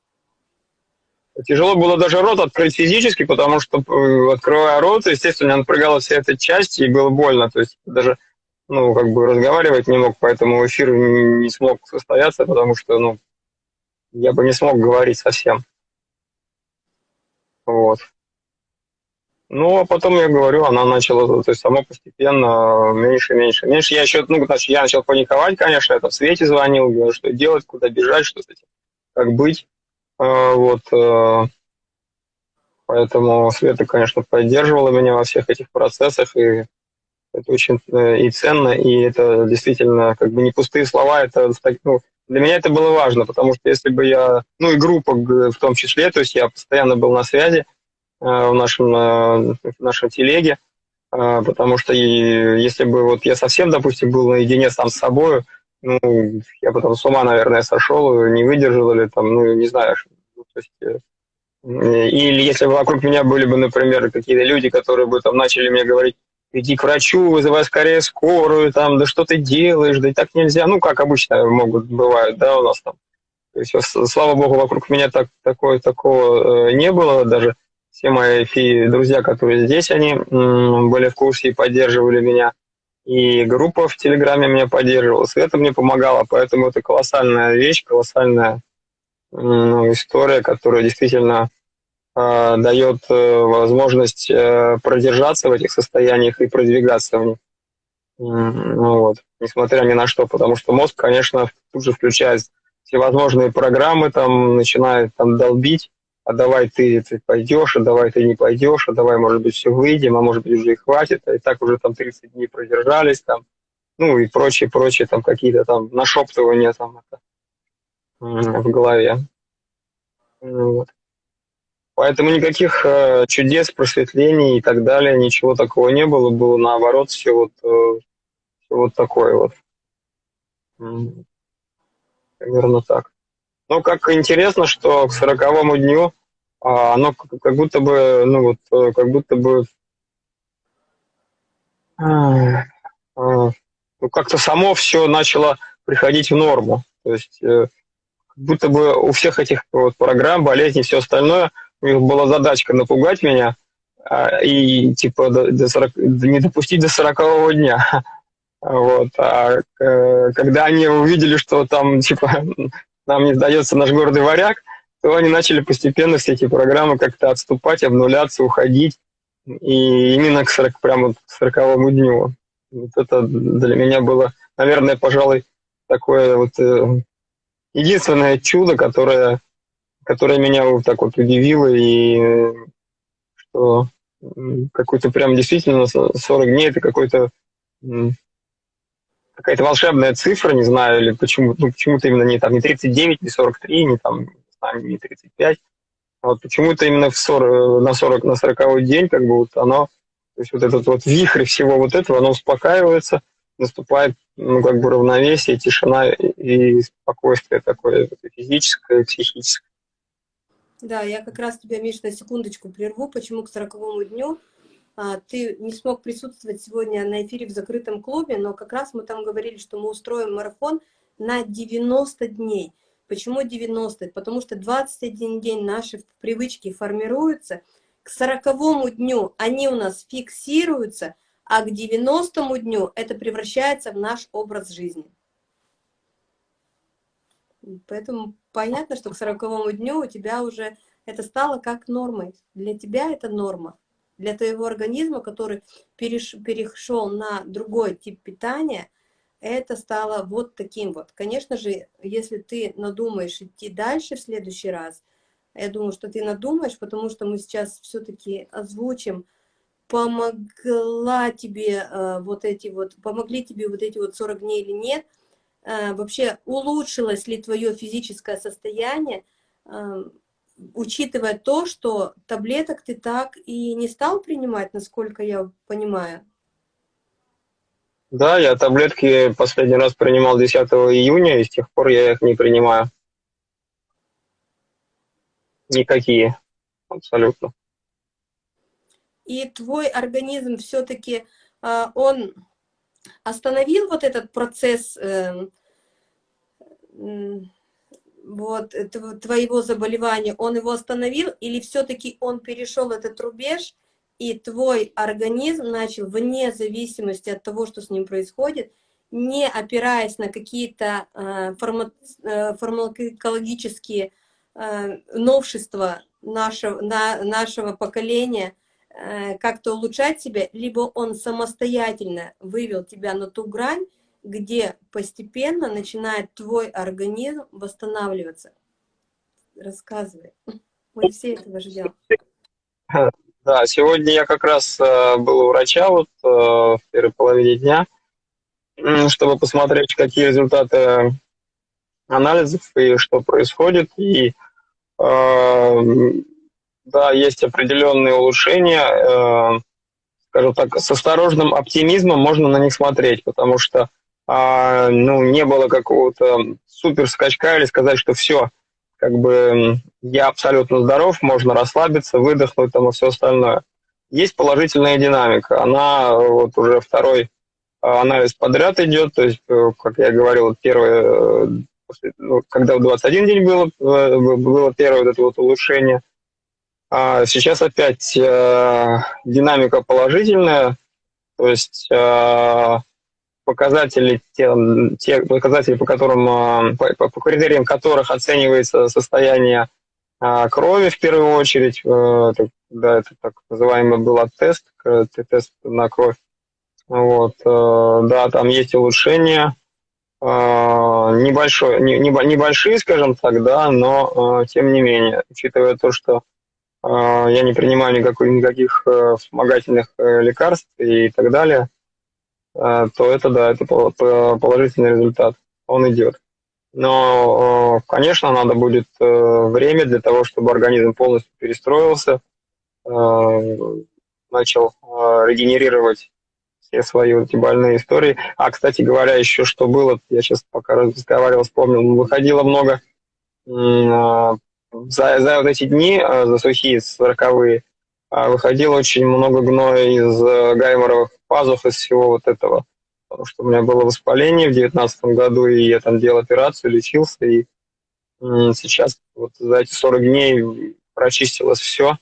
Тяжело было даже рот открыть физически, потому что, э, открывая рот, естественно, напрягала вся эта часть, и было больно. То есть даже, ну, как бы разговаривать не мог, поэтому эфир не смог состояться, потому что, ну, я бы не смог говорить совсем. Вот. Ну, а потом, я говорю, она начала, то есть само постепенно меньше, меньше, меньше. Я еще, ну, значит, я начал паниковать, конечно, это в свете звонил, говорю, что делать, куда бежать, что с этим, как быть. Вот. Поэтому Света, конечно, поддерживала меня во всех этих процессах, и это очень и ценно, и это действительно как бы не пустые слова, это ну, для меня это было важно, потому что если бы я, ну и группа в том числе, то есть я постоянно был на связи, Э, в нашем, э, в нашем телеге, э, потому что если бы вот я совсем, допустим, был наедине сам с собой, ну, я потом с ума, наверное, сошел, не выдержал или там, ну, не знаю, ну, то есть, или если бы вокруг меня были бы, например, какие-то люди, которые бы там начали мне говорить, иди к врачу, вызывай скорее скорую, там, да что ты делаешь, да и так нельзя, ну, как обычно могут, бывают, да, у нас там. То есть, слава богу, вокруг меня так, такое, такого не было даже все мои друзья, которые здесь, они были в курсе и поддерживали меня. И группа в Телеграме меня поддерживала. Света мне помогала, поэтому это колоссальная вещь, колоссальная ну, история, которая действительно э, дает возможность э, продержаться в этих состояниях и продвигаться в них. Ну, вот. Несмотря ни на что, потому что мозг, конечно, тут же включает всевозможные программы, там начинает там долбить, а давай ты, ты пойдешь, а давай ты не пойдешь, а давай, может быть, все выйдем, а может быть, уже и хватит, а и так уже там 30 дней продержались, там, ну и прочее, прочее, там какие-то там нашептывания там это, в голове. Ну вот. Поэтому никаких э, чудес, просветлений и так далее, ничего такого не было, было наоборот все вот, э, все вот такое вот. Наверное, так. Ну, как интересно, что к сороковому дню а, оно как будто бы, ну вот, э, как будто бы а, а, ну, как-то само все начало приходить в норму. То есть э, как будто бы у всех этих вот программ, болезней, все остальное, у них была задачка напугать меня и типа до, до 40, не допустить до сорокового дня. Вот. А э, когда они увидели, что там типа нам не сдается наш гордый варяг, то они начали постепенно все эти программы как-то отступать, обнуляться, уходить. И именно к 40, прямо к 40 дню. Вот это для меня было, наверное, пожалуй, такое вот э, единственное чудо, которое, которое меня вот так вот удивило, и что какой-то прям действительно 40 дней это какой-то какая-то волшебная цифра, не знаю, или почему, ну, почему-то именно не, там, не 39, не 43, не, там, не 35. А вот почему-то именно в 40, на 40, на 40 день, как бы вот оно, то есть вот этот вот вихрь всего вот этого, оно успокаивается, наступает, ну, как бы равновесие, тишина и спокойствие такое физическое, психическое. Да, я как раз тебя, Миш, на секундочку прерву. Почему к 40 дню? А, ты не смог присутствовать сегодня на эфире в закрытом клубе, но как раз мы там говорили, что мы устроим марафон на 90 дней. Почему 90? Потому что 21 день наши привычки формируются, к 40 дню они у нас фиксируются, а к 90 дню это превращается в наш образ жизни. Поэтому понятно, что к 40 дню у тебя уже это стало как нормой. Для тебя это норма для твоего организма, который переш, перешел на другой тип питания, это стало вот таким вот. Конечно же, если ты надумаешь идти дальше в следующий раз, я думаю, что ты надумаешь, потому что мы сейчас все-таки озвучим, помогла тебе э, вот эти вот, помогли тебе вот эти вот 40 дней или нет, э, вообще улучшилось ли твое физическое состояние, э, учитывая то, что таблеток ты так и не стал принимать, насколько я понимаю. Да, я таблетки последний раз принимал 10 июня, и с тех пор я их не принимаю. Никакие, абсолютно. И твой организм все-таки, а, он остановил вот этот процесс эм, вот, твоего заболевания, он его остановил, или все-таки он перешел этот рубеж, и твой организм начал, вне зависимости от того, что с ним происходит, не опираясь на какие-то э, э, фармакологические э, новшества нашего, на, нашего поколения, э, как-то улучшать себя, либо он самостоятельно вывел тебя на ту грань, где постепенно начинает твой организм восстанавливаться. рассказывай. Мы все этого ждем. Да, сегодня я как раз э, был у врача вот э, в первой половине дня, чтобы посмотреть, какие результаты анализов и что происходит. И э, да, есть определенные улучшения. Скажем так, с осторожным оптимизмом можно на них смотреть, потому что ну, не было какого-то супер скачка или сказать, что все, как бы я абсолютно здоров, можно расслабиться, выдохнуть там и все остальное. Есть положительная динамика. Она вот уже второй а, анализ подряд идет, то есть, э, как я говорил, первый, э, ну, когда в 21 день было, э, было первое вот это вот улучшение, а сейчас опять э, динамика положительная, то есть э, показатели, те, те показатели, по которым, а, по, по критериям которых оценивается состояние а, крови в первую очередь, э, да, это так называемый был тест, тест на кровь. Вот, э, да, там есть улучшения, небольшой, не, небольшие, скажем так, да, но тем не менее, учитывая то, что я не принимаю никакой, никаких э, вспомогательных лекарств и так далее, то это, да, это положительный результат, он идет. Но, э, конечно, надо будет э, время для того, чтобы организм полностью перестроился, начал регенерировать все свои эти больные истории. А, кстати говоря, еще что было, я сейчас пока разговаривал, вспомнил, выходило много за, за вот эти дни, за сухие, сороковые, выходило очень много гноя из гайморовых пазух из всего вот этого. Потому что у меня было воспаление в 2019 году, и я там делал операцию, лечился, и сейчас вот за эти 40 дней прочистилось все.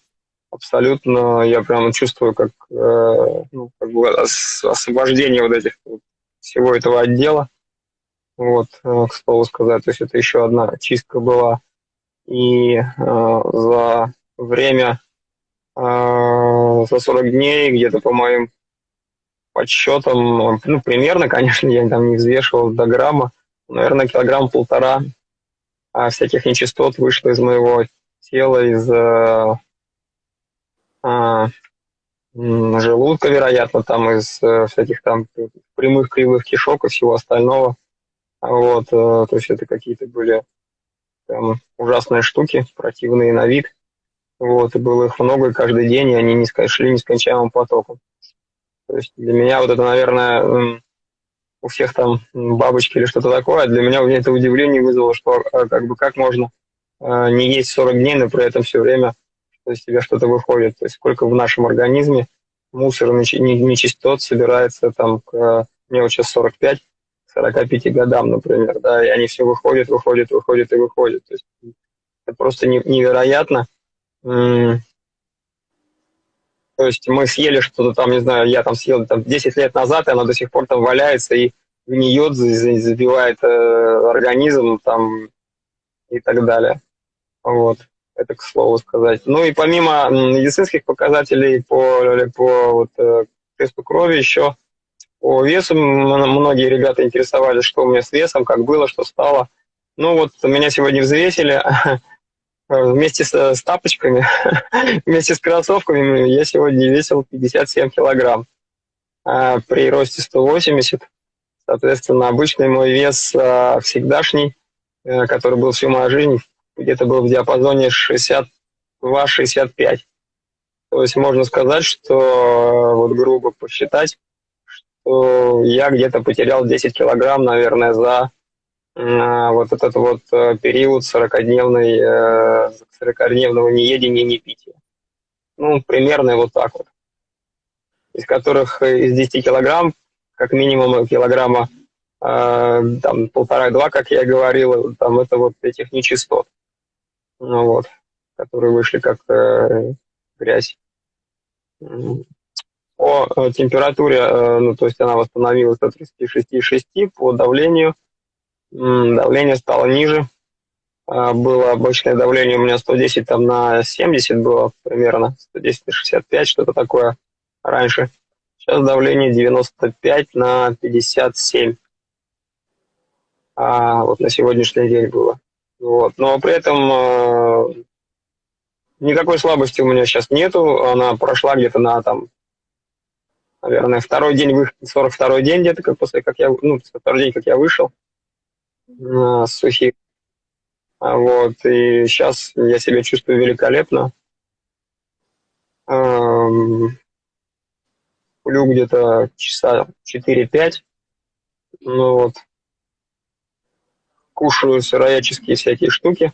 Абсолютно я прямо чувствую, как, э, ну, как бы освобождение вот этих всего этого отдела. Вот, э, к слову сказать, то есть это еще одна чистка была. И э, за время, э, за 40 дней, где-то по моим подсчетом, ну, примерно, конечно, я там не взвешивал до грамма, наверное, килограмм полтора а всяких нечистот вышло из моего тела, из э, а, желудка, вероятно, там из э, всяких там прямых кривых кишок и всего остального. Вот, э, то есть это какие-то были там ужасные штуки, противные на вид. Вот, и было их много, и каждый день, и они не шли нескончаемым потоком. То есть для меня вот это, наверное, у всех там бабочки или что-то такое, а для меня это удивление вызвало, что а, как бы как можно а, не есть 40 дней, но при этом все время из тебя что-то выходит. То есть сколько в нашем организме мусора, нечистот собирается там к, мне вот сейчас 45, 45 годам, например, да, и они все выходят, выходят, выходят и выходят. То есть это просто невероятно. То есть мы съели что-то там, не знаю, я там съел там 10 лет назад, и оно до сих пор там валяется и гниет, забивает э, организм там и так далее. Вот. Это к слову сказать. Ну и помимо медицинских показателей по, по вот, э, тесту крови еще по весу многие ребята интересовались, что у меня с весом, как было, что стало. Ну вот меня сегодня взвесили, вместе с, с тапочками, вместе с кроссовками я сегодня весил 57 килограмм. А при росте 180, соответственно, обычный мой вес а, всегдашний, а, который был всю мою жизнь, где-то был в диапазоне 62-65. То есть можно сказать, что вот грубо посчитать, что я где-то потерял 10 килограмм, наверное, за вот этот вот э, период 40-дневный, 40-дневного э, неедения, не пития. Ну, примерно вот так вот. Из которых э, из 10 килограмм, как минимум килограмма, там полтора-два, как я говорил, там это вот этих нечистот, ну, вот, которые вышли как грязь. По температуре, ну, то есть она восстановилась до 36,6 по давлению – давление стало ниже. А, было обычное давление у меня 110 там на 70 было примерно, 110 на 65, что-то такое раньше. Сейчас давление 95 на 57. А вот на сегодняшний день было. Вот. Но при этом э, никакой слабости у меня сейчас нету. Она прошла где-то на там, наверное, второй день, 42-й день где-то, как после, как я, ну, второй день, как я вышел сухих. Вот, и сейчас я себя чувствую великолепно. Сплю где-то часа 4-5. Ну вот. Кушаю сыроядческие всякие штуки,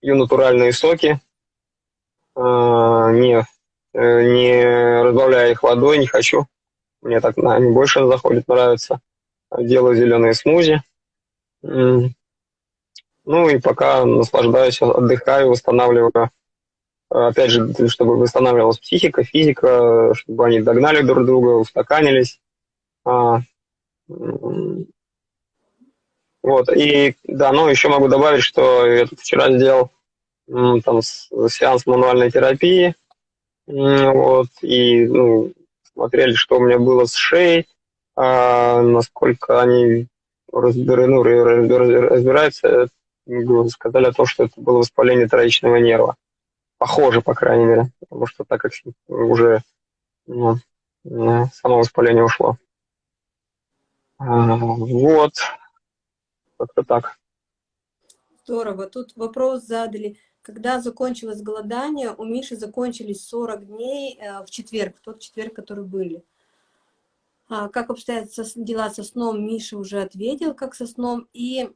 пью натуральные соки, э, не, э, не разбавляя их водой, не хочу. Мне так они больше заходит, нравится. Делаю зеленые смузи. Ну и пока наслаждаюсь, отдыхаю, восстанавливаю опять же, чтобы восстанавливалась психика, физика, чтобы они догнали друг друга, устаканились. А, вот, и да, ну еще могу добавить, что я тут вчера сделал там сеанс мануальной терапии, вот, и ну, смотрели, что у меня было с шеей, а, насколько они разбиры, ну, разбираются, сказали о том, что это было воспаление троичного нерва. Похоже, по крайней мере, потому что так как уже ну, само воспаление ушло. А, вот, как-то так. Здорово. Тут вопрос задали. Когда закончилось голодание, у Миши закончились 40 дней э, в четверг, в тот четверг, который были. А, как обстоят дела со сном, Миша уже ответил, как со сном. И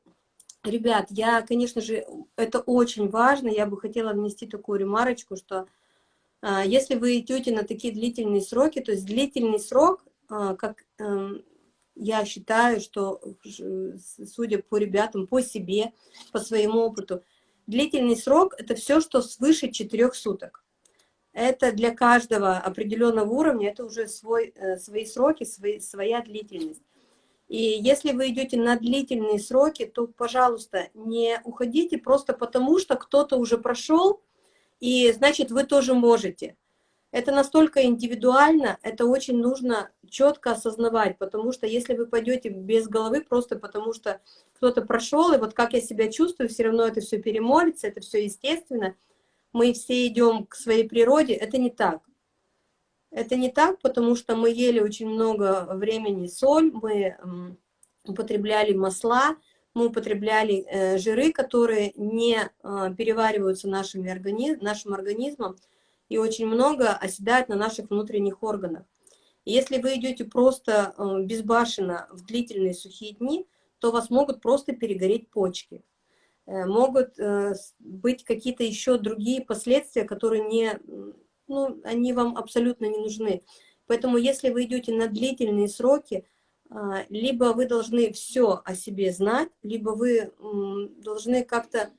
Ребят, я, конечно же, это очень важно, я бы хотела внести такую ремарочку, что а, если вы идете на такие длительные сроки, то есть длительный срок, а, как а, я считаю, что, судя по ребятам, по себе, по своему опыту, длительный срок – это все, что свыше четырех суток. Это для каждого определенного уровня, это уже свой, э, свои сроки, свои, своя длительность. И если вы идете на длительные сроки, то, пожалуйста, не уходите просто потому, что кто-то уже прошел, и значит, вы тоже можете. Это настолько индивидуально, это очень нужно четко осознавать, потому что если вы пойдете без головы, просто потому что кто-то прошел, и вот как я себя чувствую, все равно это все перемолится, это все естественно, мы все идем к своей природе, это не так. Это не так, потому что мы ели очень много времени соль, мы употребляли масла, мы употребляли э, жиры, которые не э, перевариваются нашими организ нашим организмом и очень много оседают на наших внутренних органах. Если вы идете просто э, безбашенно в длительные сухие дни, то вас могут просто перегореть почки. Э, могут э, быть какие-то еще другие последствия, которые не ну, они вам абсолютно не нужны. Поэтому если вы идете на длительные сроки, а, либо вы должны все о себе знать, либо вы должны как-то,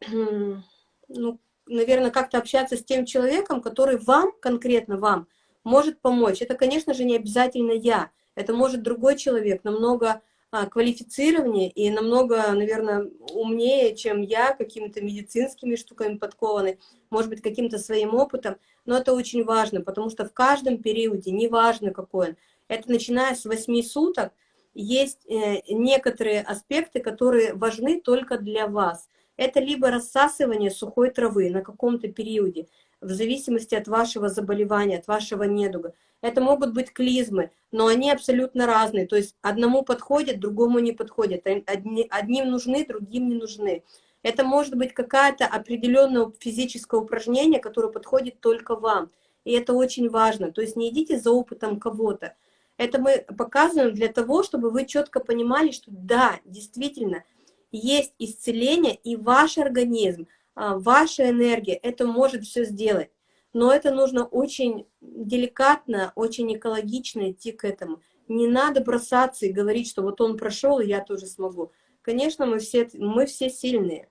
ну, наверное, как-то общаться с тем человеком, который вам, конкретно вам, может помочь. Это, конечно же, не обязательно я. Это может другой человек, намного квалифицированнее и намного, наверное, умнее, чем я, какими-то медицинскими штуками подкованы, может быть, каким-то своим опытом, но это очень важно, потому что в каждом периоде, неважно какой он, это начиная с 8 суток, есть э, некоторые аспекты, которые важны только для вас. Это либо рассасывание сухой травы на каком-то периоде, в зависимости от вашего заболевания, от вашего недуга. Это могут быть клизмы, но они абсолютно разные. То есть одному подходит, другому не подходит. Одни, одним нужны, другим не нужны. Это может быть какая-то определенное физическое упражнение, которое подходит только вам. И это очень важно. То есть не идите за опытом кого-то. Это мы показываем для того, чтобы вы четко понимали, что да, действительно, есть исцеление, и ваш организм ваша энергия, это может все сделать. Но это нужно очень деликатно, очень экологично идти к этому. Не надо бросаться и говорить, что вот он прошел, и я тоже смогу. Конечно, мы все, мы все сильные,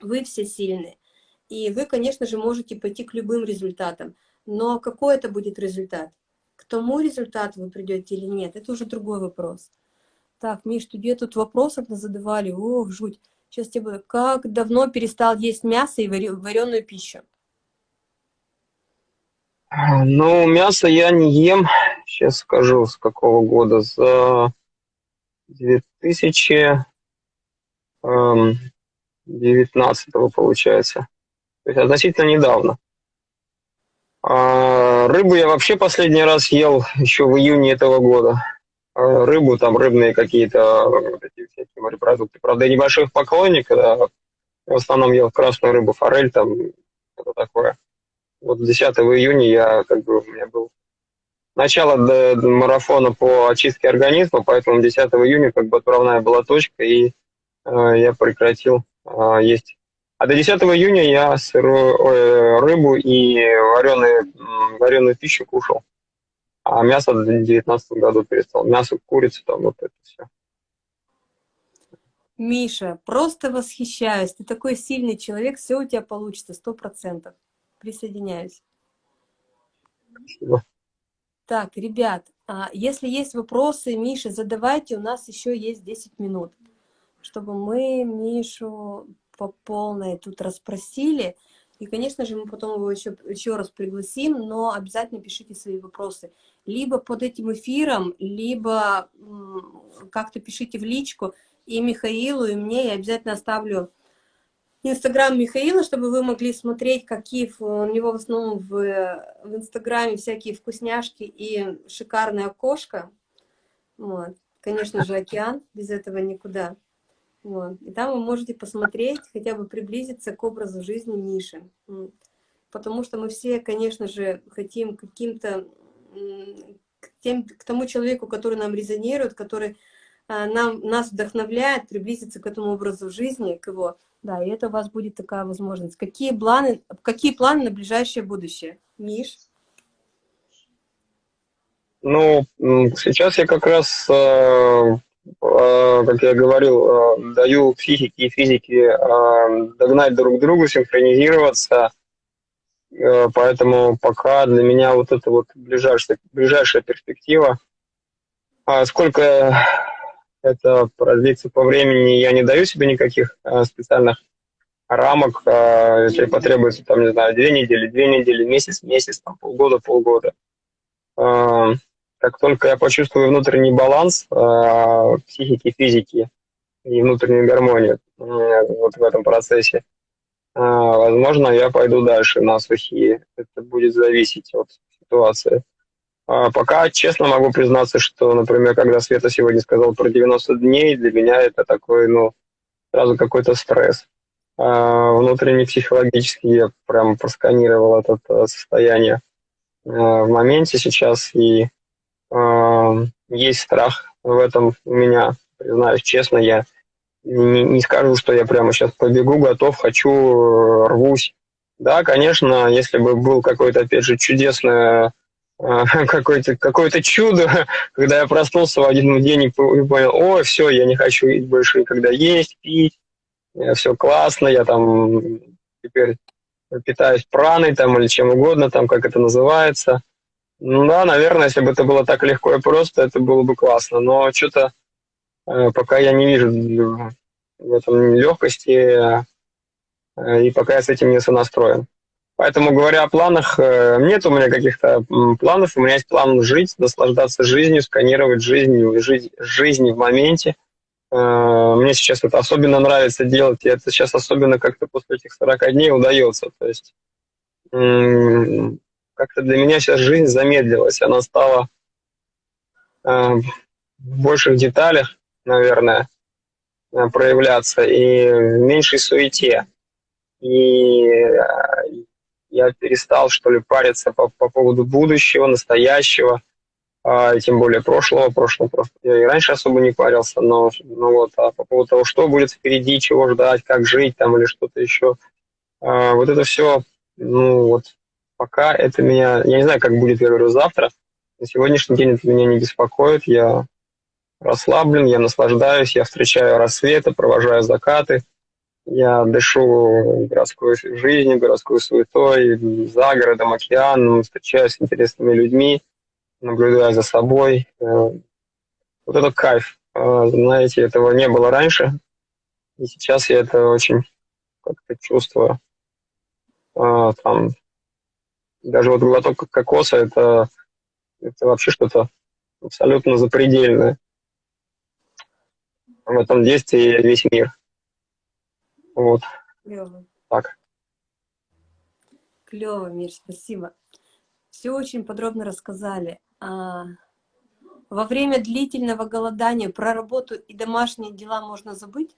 вы все сильные. И вы, конечно же, можете пойти к любым результатам. Но какой это будет результат? К тому результату вы придете или нет, это уже другой вопрос. Так, Миш, тебе тут вопросов задавали, ох, жуть. Сейчас тебе буду. Как давно перестал есть мясо и вареную пищу? Ну, мясо я не ем. Сейчас скажу, с какого года. За 2000... Эм, 19 получается. То есть относительно недавно. А рыбу я вообще последний раз ел еще в июне этого года. А рыбу, там рыбные какие-то вот эти всякие морепродукты. Правда, я небольшой поклонник, да, в основном ел красную рыбу, форель, там, что такое. Вот 10 июня я, как бы, у меня был начало до, до марафона по очистке организма, поэтому 10 июня как бы отправная была точка, и э, я прекратил э, есть. А до 10 июня я сырую, э, рыбу и вареные, вареную пищу кушал. А мясо в 2019 году перестал. Мясо, курица, там вот это все. Миша, просто восхищаюсь. Ты такой сильный человек, все у тебя получится, сто процентов. Присоединяюсь. Спасибо. Так, ребят, а, если есть вопросы, Миша, задавайте, у нас еще есть 10 минут, чтобы мы Мишу по полной тут расспросили. И, конечно же, мы потом его еще, еще раз пригласим, но обязательно пишите свои вопросы. Либо под этим эфиром, либо как-то пишите в личку. И Михаилу, и мне я обязательно оставлю Инстаграм Михаила, чтобы вы могли смотреть, какие у него в основном в, в Инстаграме всякие вкусняшки и шикарное окошко. Вот. Конечно же, океан, без этого никуда. Вот. И там вы можете посмотреть, хотя бы приблизиться к образу жизни Миши. Потому что мы все, конечно же, хотим каким-то к, тем, к тому человеку, который нам резонирует, который а, нам, нас вдохновляет приблизиться к этому образу жизни, к его да, и это у вас будет такая возможность. Какие планы, какие планы на ближайшее будущее? Миш? Ну, сейчас я как раз, э, э, как я говорил, э, даю психике и физике догнать друг другу, синхронизироваться. Поэтому пока для меня вот это вот ближайшая, ближайшая перспектива. А сколько это продлится по времени, я не даю себе никаких э, специальных рамок, э, если потребуется, там, не знаю, две недели, две недели, месяц, месяц, там, полгода, полгода. Э, как только я почувствую внутренний баланс э, психики, физики и внутреннюю гармонию э, вот в этом процессе, э, возможно, я пойду дальше на сухие. Это будет зависеть от ситуации. А пока честно могу признаться, что, например, когда Света сегодня сказала про 90 дней, для меня это такой, ну, сразу какой-то стресс. А внутренне психологически я прям просканировал это э, состояние э, в моменте сейчас, и э, есть страх в этом у меня, признаюсь честно, я не, не скажу, что я прямо сейчас побегу, готов, хочу, рвусь. Да, конечно, если бы был какой-то, опять же, чудесный какое-то какое чудо, когда я проснулся в один день и понял, о, все, я не хочу больше никогда есть, пить, все классно, я там теперь питаюсь праной там или чем угодно, там как это называется. Ну да, наверное, если бы это было так легко и просто, это было бы классно, но что-то э, пока я не вижу в этом легкости, э, и пока я с этим не сонастроен. Поэтому, говоря о планах, э, нет у меня каких-то планов. У меня есть план жить, наслаждаться жизнью, сканировать жизнь, жить жизнь в моменте. Э, мне сейчас это особенно нравится делать, и это сейчас особенно как-то после этих 40 дней удается. То есть как-то для меня сейчас жизнь замедлилась, она стала э, в больших деталях, наверное, проявляться и в меньшей суете. И я перестал, что ли, париться по, по поводу будущего, настоящего, а, тем более прошлого, прошлого просто. Я и раньше особо не парился, но, но вот, а по поводу того, что будет впереди, чего ждать, как жить там или что-то еще, а, вот это все, ну вот, пока это меня, я не знаю, как будет, я говорю, завтра, на сегодняшний день это меня не беспокоит, я расслаблен, я наслаждаюсь, я встречаю рассветы, провожаю закаты, я дышу городской жизнью, городской суетой, за городом, океаном, встречаюсь с интересными людьми, наблюдаю за собой. Э, вот это кайф. Э, знаете, этого не было раньше, и сейчас я это очень как-то чувствую. Э, там, даже вот глоток кокоса это, это вообще что-то абсолютно запредельное. В этом действии весь мир. Вот. Клево. Так. Клево, Миш, спасибо. Все очень подробно рассказали. А, во время длительного голодания про работу и домашние дела можно забыть?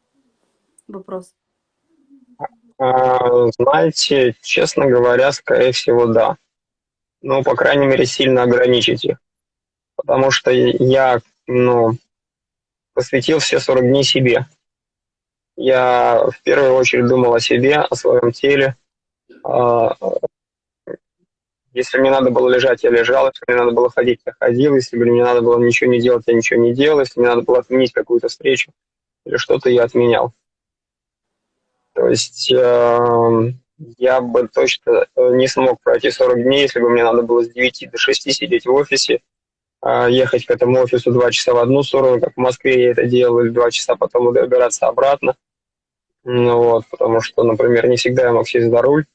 Вопрос. А, знаете, честно говоря, скорее всего, да. Ну, по крайней мере, сильно ограничить их. Потому что я, ну, посвятил все 40 дней себе. Я в первую очередь думал о себе, о своем теле. А, если мне надо было лежать, я лежал. Если мне надо было ходить, я ходил. Если мне надо было ничего не делать, я ничего не делал. Если мне надо было отменить какую-то встречу или что-то, я отменял. То есть э, я бы точно не смог пройти 40 дней, если бы мне надо было с 9 до 6 сидеть в офисе, э, ехать к этому офису 2 часа в одну сторону, как в Москве я это делал, 2 часа потом добираться обратно. Ну, вот, потому что, например, не всегда я мог сесть за руль.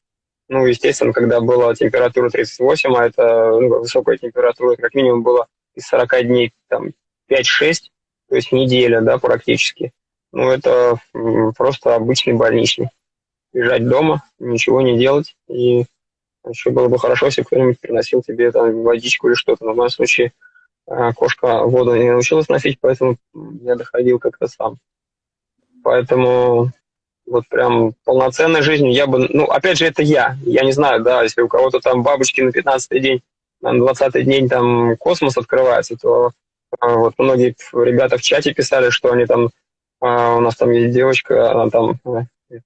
Ну, естественно, когда была температура 38, а это ну, высокая температура, как минимум было из 40 дней там 5-6, то есть неделя, да, практически. Ну, это просто обычный больничный. Лежать дома, ничего не делать. И еще было бы хорошо, если кто-нибудь приносил тебе там водичку или что-то. Но в моем случае а, кошка воду не научилась носить, поэтому я доходил как-то сам. Поэтому вот прям полноценной жизнью я бы... Ну, опять же, это я. Я не знаю, да, если у кого-то там бабочки на 15 день, на 20 день там космос открывается, то а, вот многие ребята в чате писали, что они там... А, у нас там есть девочка, она там... Э,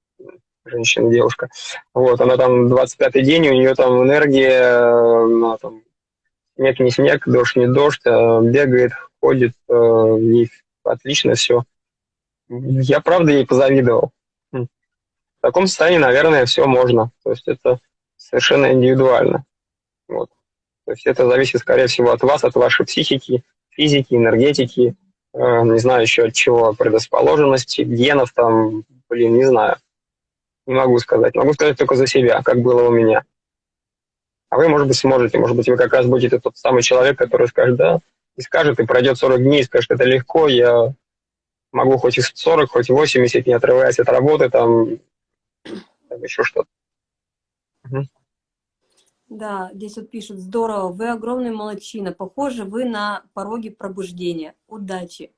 женщина, девушка. Вот, она там 25-й день, у нее там энергия, она там снег не снег, дождь не дождь, а бегает, ходит, э, ей отлично все. Я, правда, ей позавидовал. В таком состоянии, наверное, все можно. То есть это совершенно индивидуально. Вот. То есть это зависит, скорее всего, от вас, от вашей психики, физики, энергетики, э, не знаю еще от чего, предрасположенности, генов там, блин, не знаю. Не могу сказать. Могу сказать только за себя, как было у меня. А вы, может быть, сможете. Может быть, вы как раз будете тот самый человек, который скажет, да, и скажет, и пройдет 40 дней, и скажет, это легко, я могу хоть и 40, хоть и 80, не отрываясь от работы, там, там еще что-то. Угу. Да, здесь вот пишут, здорово, вы огромный молодчина, похоже, вы на пороге пробуждения, удачи.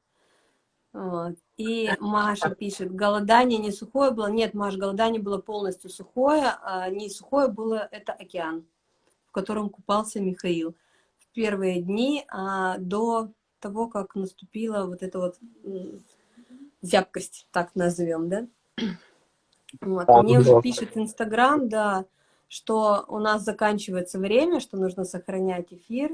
Вот. И Маша пишет, голодание не сухое было, нет, Маша, голодание было полностью сухое, а не сухое было, это океан, котором купался Михаил в первые дни а, до того, как наступила вот эта вот зябкость, так назовем, да? Вот. А, Мне уже пишет Инстаграм, да, что у нас заканчивается время, что нужно сохранять эфир.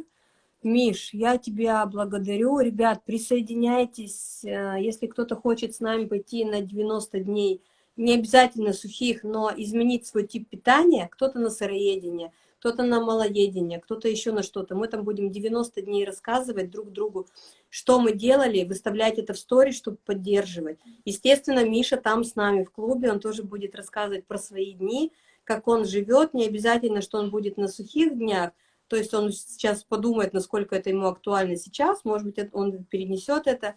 Миш, я тебя благодарю. Ребят, присоединяйтесь, э, если кто-то хочет с нами пойти на 90 дней, не обязательно сухих, но изменить свой тип питания, кто-то на сыроедение, кто-то на малоедение, кто-то еще на что-то. Мы там будем 90 дней рассказывать друг другу, что мы делали, выставлять это в сторис, чтобы поддерживать. Естественно, Миша там с нами в клубе, он тоже будет рассказывать про свои дни, как он живет, не обязательно, что он будет на сухих днях, то есть он сейчас подумает, насколько это ему актуально сейчас, может быть, он перенесет это.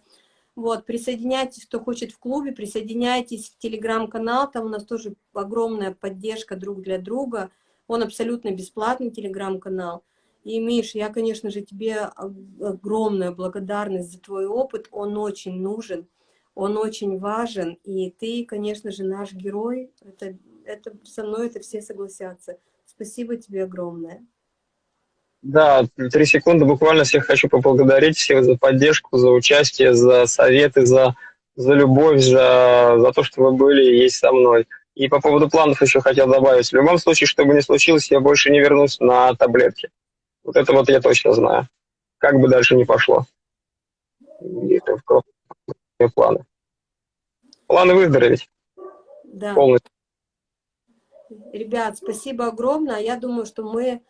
Вот, присоединяйтесь, кто хочет в клубе, присоединяйтесь в телеграм-канал, там у нас тоже огромная поддержка друг для друга, он абсолютно бесплатный телеграм-канал. И, Миш, я, конечно же, тебе огромная благодарность за твой опыт. Он очень нужен, он очень важен. И ты, конечно же, наш герой. Это, это со мной это все согласятся. Спасибо тебе огромное. Да, три секунды. Буквально всех хочу поблагодарить, всех за поддержку, за участие, за советы, за, за любовь, за, за то, что вы были и есть со мной. И по поводу планов еще хотел добавить. В любом случае, что бы ни случилось, я больше не вернусь на таблетки. Вот это вот я точно знаю. Как бы дальше ни пошло. Это в планы. Планы выздороветь. Да. Полностью. Ребят, спасибо огромное. Я думаю, что мы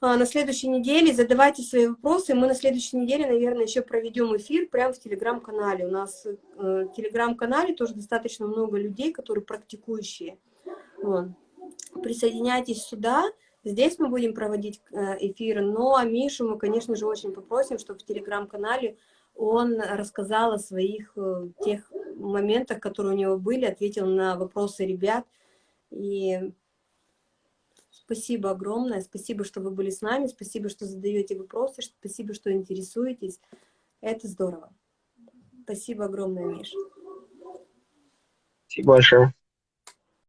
на следующей неделе. Задавайте свои вопросы. Мы на следующей неделе, наверное, еще проведем эфир прямо в телеграм-канале. У нас э, в телеграм-канале тоже достаточно много людей, которые практикующие. Присоединяйтесь сюда. Здесь мы будем проводить э, эфиры. Ну, а Мишу мы, конечно же, очень попросим, чтобы в телеграм-канале он рассказал о своих э, тех моментах, которые у него были, ответил на вопросы ребят. И спасибо огромное, спасибо, что вы были с нами, спасибо, что задаете вопросы, спасибо, что интересуетесь. Это здорово. Спасибо огромное, Миш. Спасибо большое.